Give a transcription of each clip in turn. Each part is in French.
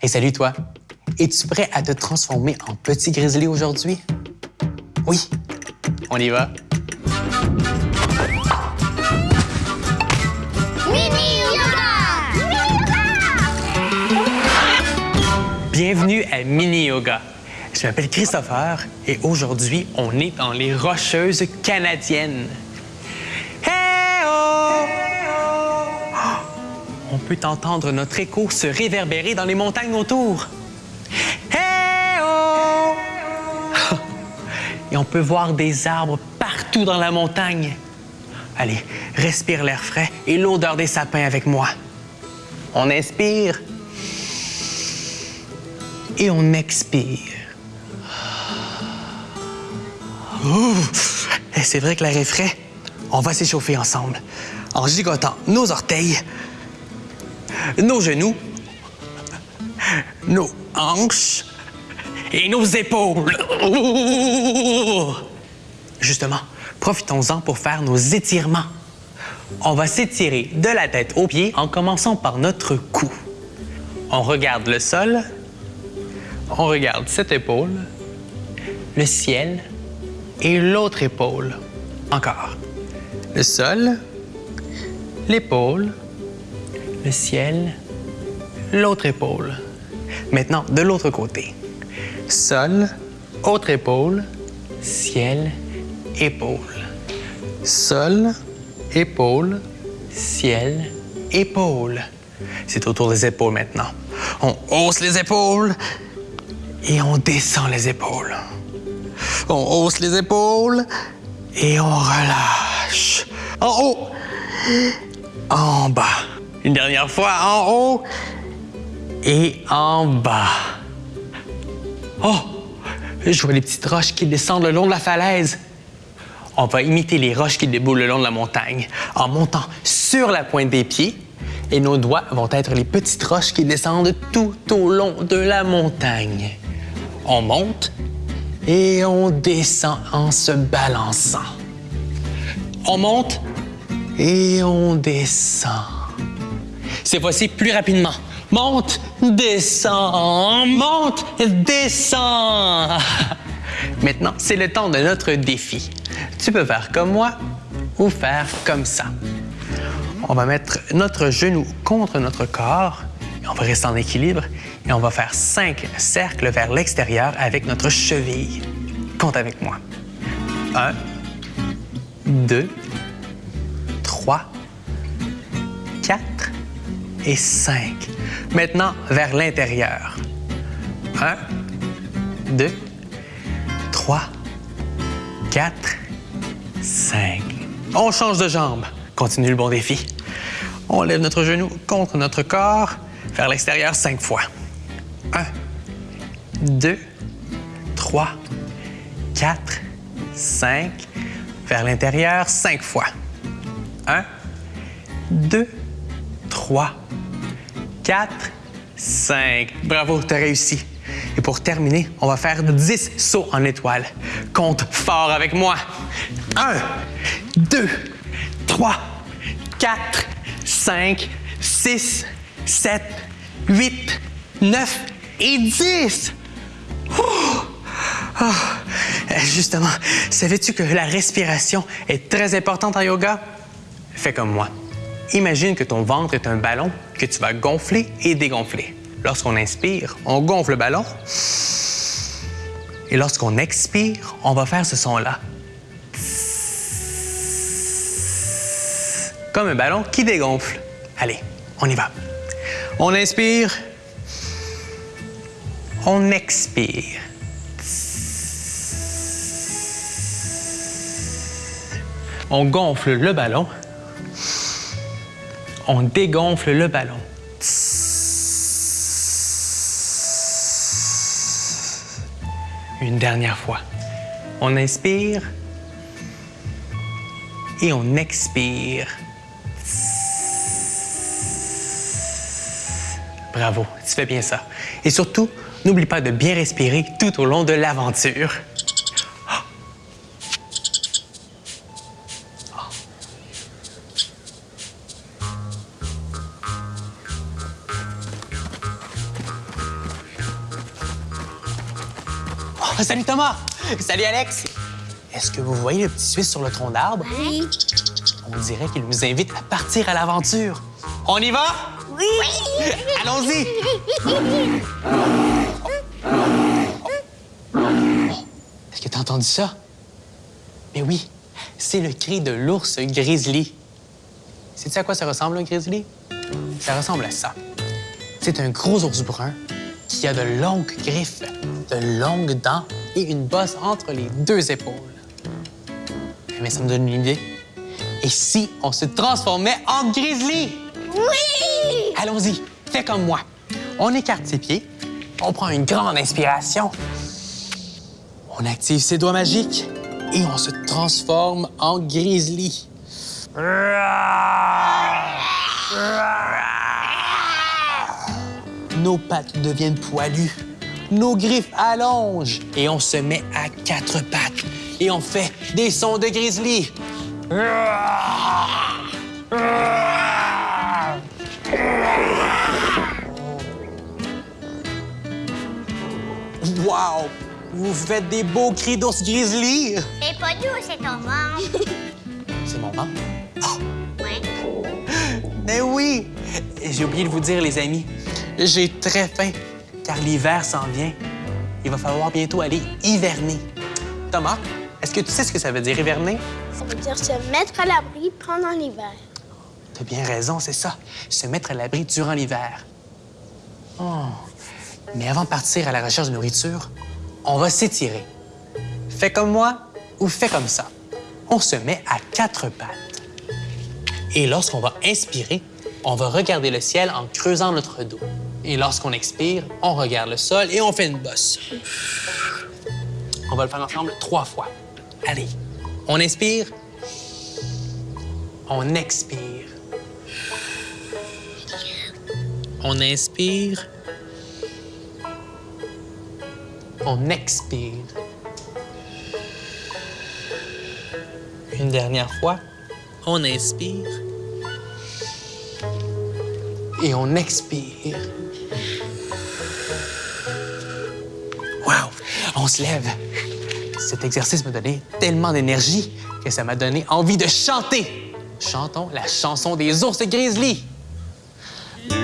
Hey, salut toi! Es-tu prêt à te transformer en petit grizzly aujourd'hui? Oui, on y va. Mini Yoga! Bienvenue à Mini Yoga. Je m'appelle Christopher et aujourd'hui, on est dans les Rocheuses canadiennes. On peut entendre notre écho se réverbérer dans les montagnes autour. Et on peut voir des arbres partout dans la montagne. Allez, respire l'air frais et l'odeur des sapins avec moi. On inspire et on expire. Et C'est vrai que l'air est frais. On va s'échauffer ensemble en gigotant nos orteils, nos genoux, nos hanches et nos épaules. Justement, profitons-en pour faire nos étirements. On va s'étirer de la tête aux pieds en commençant par notre cou. On regarde le sol, on regarde cette épaule, le ciel et l'autre épaule. Encore. Le sol, l'épaule, le ciel, l'autre épaule. Maintenant, de l'autre côté. Sol, autre épaule, ciel, épaule. Sol, épaule, ciel, épaule. C'est autour des épaules maintenant. On hausse les épaules et on descend les épaules. On hausse les épaules et on relâche. En haut, en bas. Une dernière fois, en haut et en bas. Oh, je vois les petites roches qui descendent le long de la falaise. On va imiter les roches qui déboulent le long de la montagne en montant sur la pointe des pieds et nos doigts vont être les petites roches qui descendent tout au long de la montagne. On monte et on descend en se balançant. On monte et on descend. Cette fois-ci, plus rapidement. Monte, descend, monte, descend. Maintenant, c'est le temps de notre défi. Tu peux faire comme moi ou faire comme ça. On va mettre notre genou contre notre corps on va rester en équilibre et on va faire cinq cercles vers l'extérieur avec notre cheville. Compte avec moi. Un, deux, trois, et cinq. Maintenant, vers l'intérieur. Un, deux, trois, quatre, cinq. On change de jambe. Continue le bon défi. On lève notre genou contre notre corps vers l'extérieur cinq fois. Un, deux, trois, quatre, cinq. Vers l'intérieur cinq fois. Un, deux, trois, quatre, cinq. Bravo, tu as réussi. Et pour terminer, on va faire 10 sauts en étoile. Compte fort avec moi. 1, 2, 3, 4, 5, 6, 7, 8, 9 et 10. Oh! Ah! Euh, Justement, savais-tu que la respiration est très importante en yoga? Fais comme moi. Imagine que ton ventre est un ballon que tu vas gonfler et dégonfler. Lorsqu'on inspire, on gonfle le ballon. Et lorsqu'on expire, on va faire ce son-là. Comme un ballon qui dégonfle. Allez, on y va. On inspire. On expire. On gonfle le ballon. On dégonfle le ballon. Une dernière fois. On inspire et on expire. Bravo, tu fais bien ça. Et surtout, n'oublie pas de bien respirer tout au long de l'aventure. Ah, salut Thomas! Salut Alex! Est-ce que vous voyez le petit Suisse sur le tronc d'arbre? Oui. On dirait qu'il nous invite à partir à l'aventure. On y va? Oui. Allons-y! Est-ce que tu as entendu ça? Mais oui, c'est le cri de l'ours grizzly. Sais-tu à quoi ça ressemble, un grizzly? Ça ressemble à ça. C'est un gros ours brun qui a de longues griffes, de longues dents et une bosse entre les deux épaules. Mais ça me donne une idée. Et si on se transformait en grizzly? Oui. Allons-y, fais comme moi. On écarte ses pieds, on prend une grande inspiration, on active ses doigts magiques et on se transforme en grizzly. Nos pattes deviennent poilues, nos griffes allongent et on se met à quatre pattes et on fait des sons de grizzly. Wow! Vous faites des beaux cris d'ours grizzly! C'est pas nous, c'est ton ventre. C'est mon ventre. Ouais. Mais oui! J'ai oublié de vous dire, les amis, j'ai très faim, car l'hiver s'en vient. Il va falloir bientôt aller hiverner. Thomas, est-ce que tu sais ce que ça veut dire hiverner? Ça veut dire se mettre à l'abri pendant l'hiver. T'as bien raison, c'est ça. Se mettre à l'abri durant l'hiver. Oh. Mais avant de partir à la recherche de nourriture, on va s'étirer. Fais comme moi ou fais comme ça. On se met à quatre pattes. Et lorsqu'on va inspirer, on va regarder le ciel en creusant notre dos. Et lorsqu'on expire, on regarde le sol et on fait une bosse. On va le faire ensemble trois fois. Allez, on inspire, on expire. On inspire. On expire. Une dernière fois. On inspire. Et on expire. On se lève. Cet exercice m'a donné tellement d'énergie que ça m'a donné envie de chanter. Chantons la chanson des ours grizzly.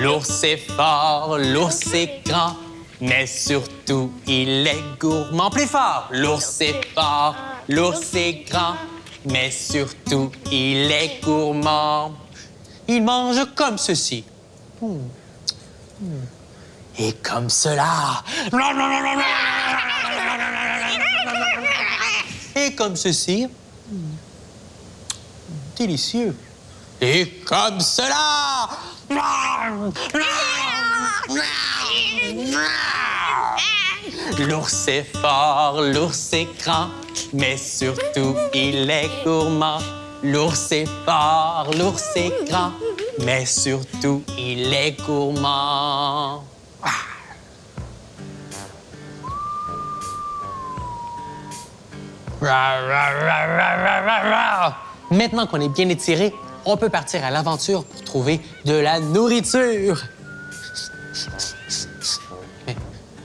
L'ours est fort, l'ours est grand, mais surtout il est gourmand. Plus fort! L'ours est fort, l'ours est grand, mais surtout il est gourmand. Il mange comme ceci. Hmm. Hmm. Et comme cela. Comme ceci. Délicieux. Et comme cela. L'ours est fort, l'ours est grand, mais surtout il est gourmand. L'ours est fort, l'ours est grand, mais surtout il est gourmand. Maintenant qu'on est bien étiré, on peut partir à l'aventure pour trouver de la nourriture. Mais,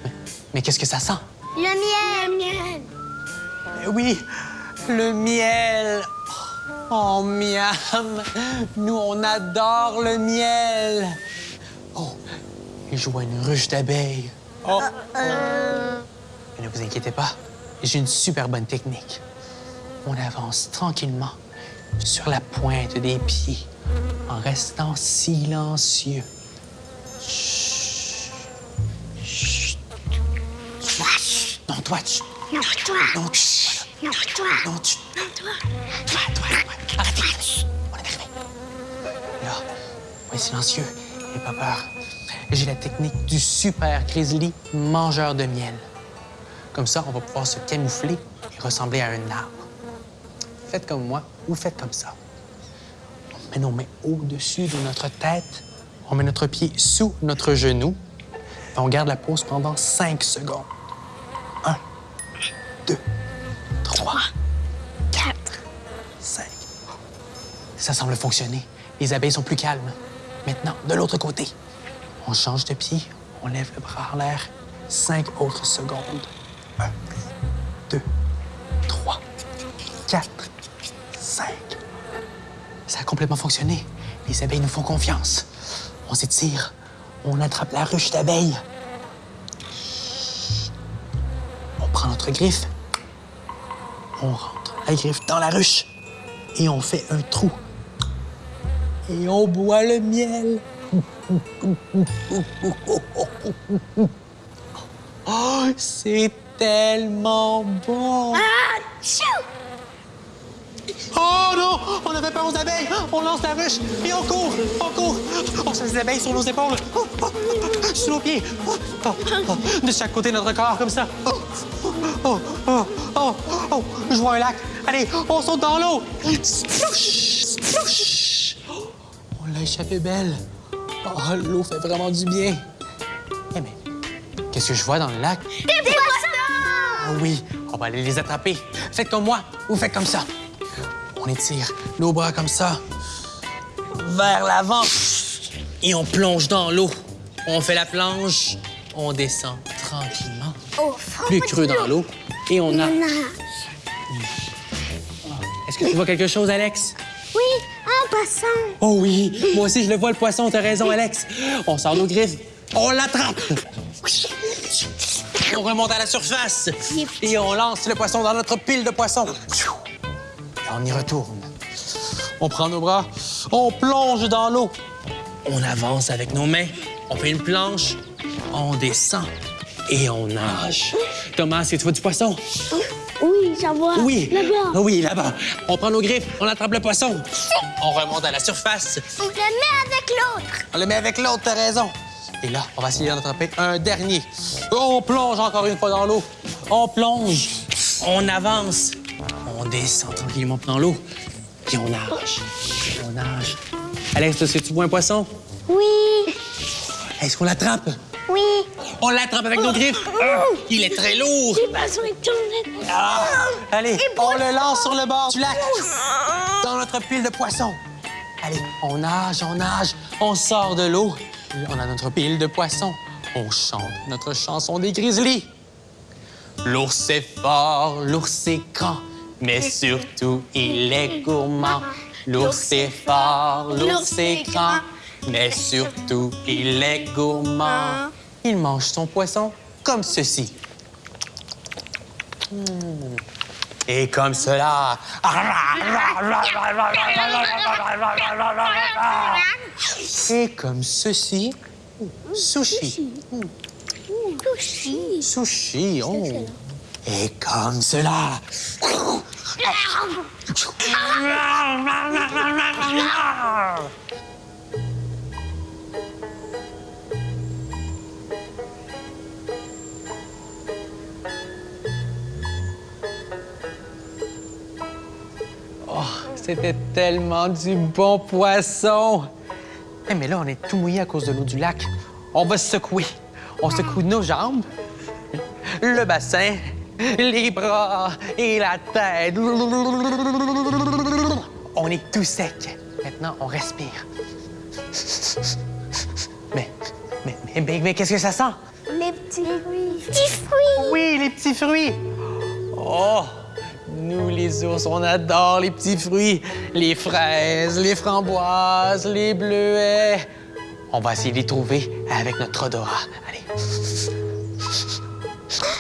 mais, mais qu'est-ce que ça sent? Le miel. miel. Eh Oui, le miel. Oh, miam. Nous, on adore le miel. Oh, et je vois une ruche d'abeilles. Oh. Mais ne vous inquiétez pas, j'ai une super bonne technique. On avance tranquillement sur la pointe des pieds en restant silencieux. Chut. Chut. Non, toi, chut. Non, toi. Non, chut. Non, toi. Non, toi. Toi, toi, toi. Arrêtez. On est arrivé. Là, on est silencieux. N'aie pas peur. J'ai la technique du super grizzly mangeur de miel. Comme ça, on va pouvoir se camoufler et ressembler à un arbre. Faites comme moi ou faites comme ça. On met nos mains au-dessus de notre tête. On met notre pied sous notre genou. Et on garde la pause pendant 5 secondes. 1, 2, 3, 4, 5. Ça semble fonctionner. Les abeilles sont plus calmes. Maintenant, de l'autre côté. On change de pied. On lève le bras en l'air. 5 autres secondes. 1, 4, 5. Ça a complètement fonctionné. Les abeilles nous font confiance. On s'étire. On attrape la ruche d'abeilles. On prend notre griffe. On rentre la griffe dans la ruche. Et on fait un trou. Et on boit le miel. Oh, c'est tellement bon. Tchou! Oh non! On avait peur aux abeilles! On lance la ruche et on court! On court! On chasse les abeilles sur nos épaules! Oh, oh, oh, sur nos pieds! Oh, oh, oh, de chaque côté de notre corps, comme ça! Oh, oh, oh, oh, oh, Je vois un lac! Allez, on saute dans l'eau! Splouch! Splouch! On l'a échappé belle! Oh, l'eau fait vraiment du bien! Eh mais, qu'est-ce que je vois dans le lac? Des! Ah oui, on va aller les attraper. Faites comme moi ou faites comme ça. On étire nos bras comme ça, vers l'avant, et on plonge dans l'eau. On fait la planche, on descend tranquillement, fond plus creux dans l'eau, et. On a- Est-ce que tu vois quelque chose, Alex? Oui, un poisson. Oh oui, moi aussi je le vois le poisson, t'as raison, Alex. On sort nos griffes, on l'attrape. On remonte à la surface et on lance le poisson dans notre pile de poissons. Et on y retourne. On prend nos bras, on plonge dans l'eau. On avance avec nos mains, on fait une planche, on descend et on nage. Thomas, est-ce que tu vois du poisson? Oui, j'en vois. Oui. Là-bas. Oui, là-bas. On prend nos griffes, on attrape le poisson. On remonte à la surface. On le met avec l'autre. On le met avec l'autre, t'as raison. Et là, on va essayer d'en attraper un dernier. On plonge encore une fois dans l'eau. On plonge. On avance. On descend tranquillement dans l'eau. Puis on nage. On nage. Alex, est-ce que tu vois un poisson? Oui, Est-ce qu'on l'attrape? oui. On l'attrape avec nos griffes? Ah, il est très lourd. Poissons, ils tournent. Ah, allez, on le lance sur le bord du lac, dans notre pile de poissons. Allez, on nage, on nage, on sort de l'eau. On a notre pile de poissons. On chante notre chanson des grizzlies. L'ours est fort, l'ours est grand, mais surtout il est gourmand. L'ours est fort, l'ours est grand, mais surtout il est gourmand. Il mange son poisson comme ceci. Et comme cela. Et comme ceci. Sushi. Sushi. Sushi. Oh. Et comme cela. c'était tellement du bon poisson. Eh, mais là, on est tout mouillé à cause de l'eau du lac. On va se secouer. On secoue nos jambes, le bassin, les bras et la tête. On est tout sec. Maintenant, on respire. Mais, mais, mais, mais, mais qu'est-ce que ça sent? Les petits fruits. Petits fruits. Oui, les petits fruits. Oh, nous, les ours, on adore les petits fruits. Les fraises, les framboises, les bleuets. On va essayer de les trouver avec notre odorat. Allez,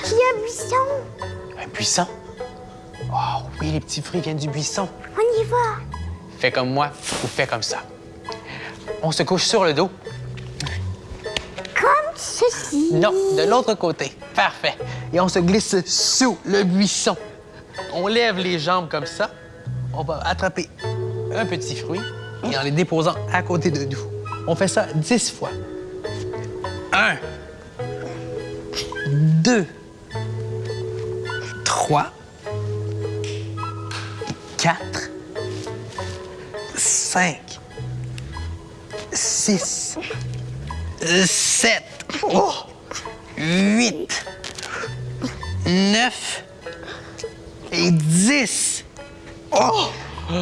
Il y a un buisson. un buisson? Oh oui, les petits fruits viennent du buisson. On y va. Fais comme moi ou fais comme ça. On se couche sur le dos. Comme ceci. Non, de l'autre côté. Parfait. Et on se glisse sous le buisson. On lève les jambes comme ça. On va attraper un petit fruit et en les déposant à côté de nous. On fait ça dix fois. Un, deux, trois, quatre, cinq, six, sept, oh, huit, neuf et dix. Oh,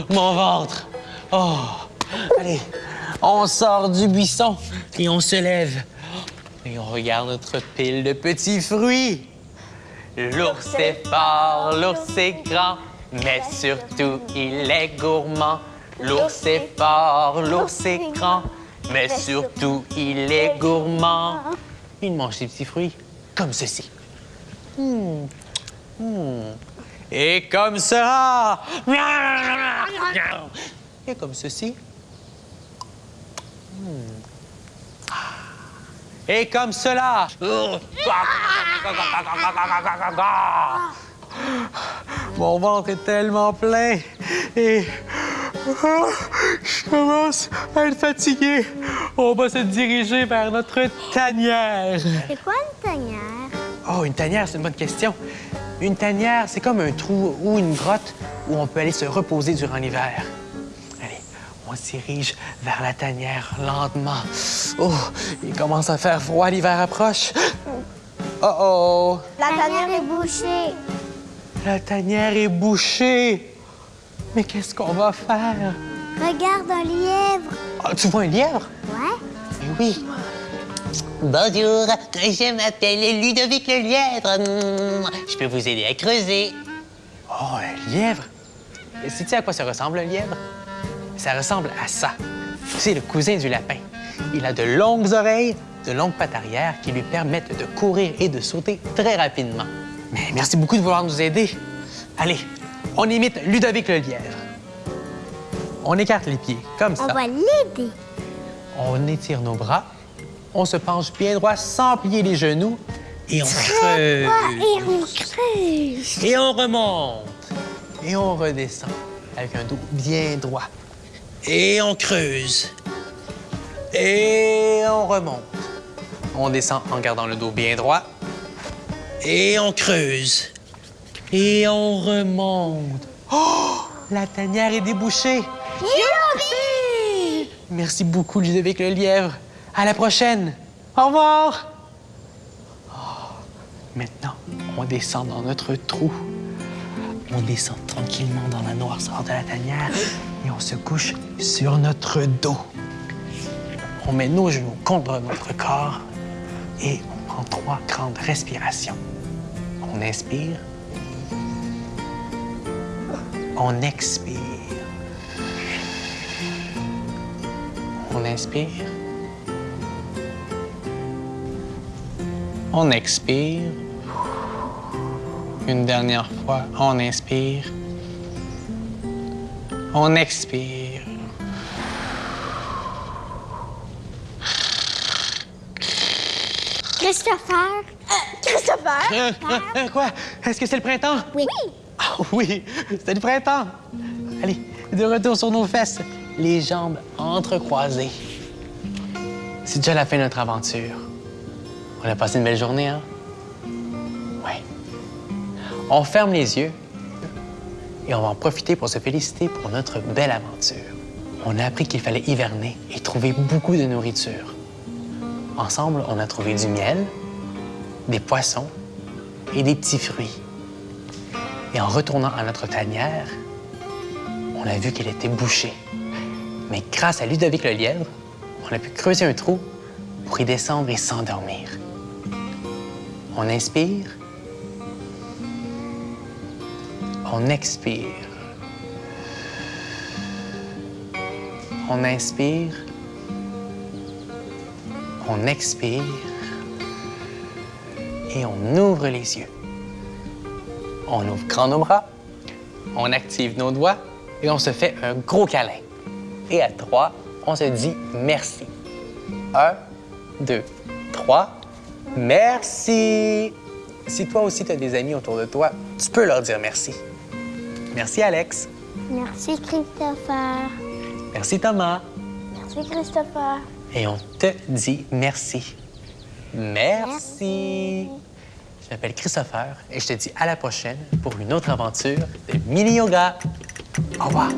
mon ventre. Oh, allez, on sort du buisson et on se lève. Et on regarde notre pile de petits fruits. L'ours est fort, l'ours est grand, mais surtout il est gourmand. L'ours est fort, l'ours est grand, mais surtout il est gourmand. Il mange des petits fruits comme ceci. Hmm. Hmm. Et comme ça. Et comme ceci. Hmm. Et comme cela. Mon ventre est tellement plein et je commence à être fatigué. On va se diriger vers notre tanière. C'est quoi une tanière? Oh, une tanière, c'est une bonne question. Une tanière, c'est comme un trou ou une grotte où on peut aller se reposer durant l'hiver. Allez, on se dirige vers la tanière lentement. Oh, il commence à faire froid, l'hiver approche. Oh oh, La tanière est bouchée. la tanière est bouchée. Mais qu'est-ce qu'on va faire? Regarde un lièvre. Ah, tu vois un lièvre? Ouais? Oui. Bonjour, je m'appelle Ludovic le lièvre. Hum, Je peux vous aider à creuser. Oh, un lièvre? Et sais-tu à quoi ça ressemble, un lièvre? Ça ressemble à ça. C'est le cousin du lapin. Il a de longues oreilles, de longues pattes arrière qui lui permettent de courir et de sauter très rapidement. Mais merci beaucoup de vouloir nous aider. Allez, on imite Ludovic le lièvre. On écarte les pieds, comme ça. On va l'aider. On étire nos bras. On se penche bien droit sans plier les genoux. Et on creuse. Et on creuse. Et on remonte. Et on redescend avec un dos bien droit. Et on creuse. Et on remonte. On descend en gardant le dos bien droit. Et on creuse. Et on remonte. Oh! La tanière est débouchée. Merci beaucoup, Ludovic le lièvre. À la prochaine. Au revoir. Oh, Maintenant, on descend dans notre trou. On descend tranquillement dans la noirceur de la tanière et on se couche sur notre dos. On met nos genoux contre notre corps et on prend trois grandes respirations. On inspire. On expire. On inspire. On expire. Une dernière fois, on inspire. On expire. Christopher? Christopher? Euh, euh, euh, quoi? Est-ce que c'est le printemps? Oui. Ah oui, c'est le printemps. Allez, de retour sur nos fesses, les jambes entrecroisées. C'est déjà la fin de notre aventure. On a passé une belle journée, hein? Oui. On ferme les yeux et on va en profiter pour se féliciter pour notre belle aventure. On a appris qu'il fallait hiverner et trouver beaucoup de nourriture. Ensemble, on a trouvé du miel, des poissons et des petits fruits. Et en retournant à notre tanière, on a vu qu'elle était bouchée. Mais grâce à Ludovic le lièvre, on a pu creuser un trou pour y descendre et s'endormir. On inspire. On expire. On inspire. On expire. Et on ouvre les yeux. On ouvre grand nos bras, on active nos doigts et on se fait un gros câlin. Et à trois, on se dit merci. Un, deux, trois. Merci. Si toi aussi tu as des amis autour de toi, tu peux leur dire merci. Merci Alex. Merci, Christopher. Merci Thomas. Merci, Christopher. Et on te dit merci. Merci. Je m'appelle Christopher et je te dis à la prochaine pour une autre aventure de mini yoga. Au revoir.